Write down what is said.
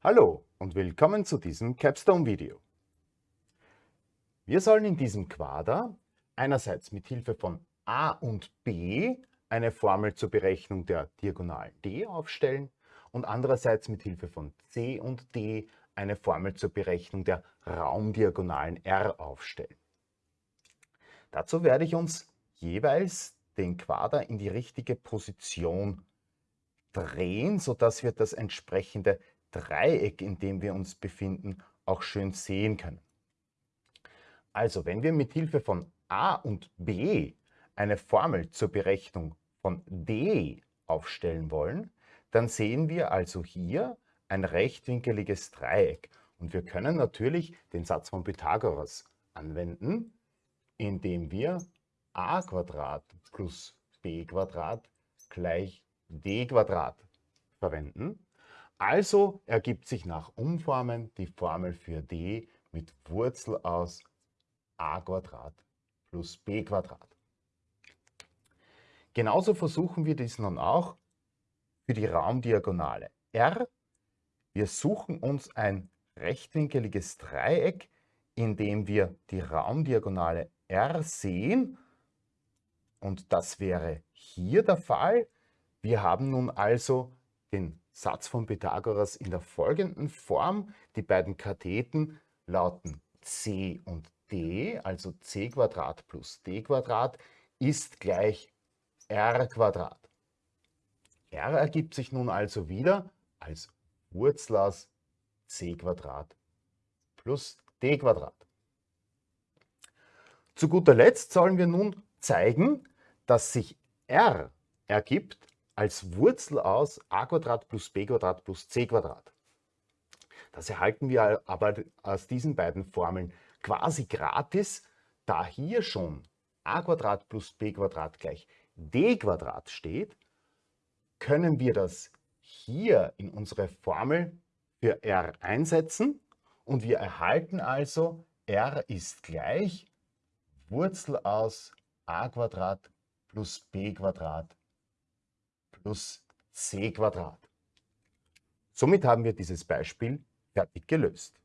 Hallo und willkommen zu diesem Capstone-Video. Wir sollen in diesem Quader einerseits mit Hilfe von a und b eine Formel zur Berechnung der Diagonalen d aufstellen und andererseits mit Hilfe von c und d eine Formel zur Berechnung der Raumdiagonalen r aufstellen. Dazu werde ich uns jeweils den Quader in die richtige Position drehen, sodass wir das entsprechende Dreieck, in dem wir uns befinden, auch schön sehen können. Also, wenn wir mit Hilfe von a und b eine Formel zur Berechnung von d aufstellen wollen, dann sehen wir also hier ein rechtwinkeliges Dreieck. Und wir können natürlich den Satz von Pythagoras anwenden, indem wir a plus b gleich d verwenden. Also ergibt sich nach Umformen die Formel für d mit Wurzel aus a plus b Genauso versuchen wir dies nun auch für die Raumdiagonale r. Wir suchen uns ein rechtwinkeliges Dreieck, in dem wir die Raumdiagonale r sehen. Und das wäre hier der Fall. Wir haben nun also den Satz von Pythagoras in der folgenden Form. Die beiden Katheten lauten c und d, also c plus d ist gleich r r ergibt sich nun also wieder als Wurzel aus c plus d Zu guter Letzt sollen wir nun zeigen, dass sich r ergibt als Wurzel aus a plus b plus c Das erhalten wir aber aus diesen beiden Formeln quasi gratis, da hier schon a plus b gleich d steht, können wir das hier in unsere Formel für r einsetzen und wir erhalten also r ist gleich Wurzel aus a plus b plus c Somit haben wir dieses Beispiel fertig gelöst.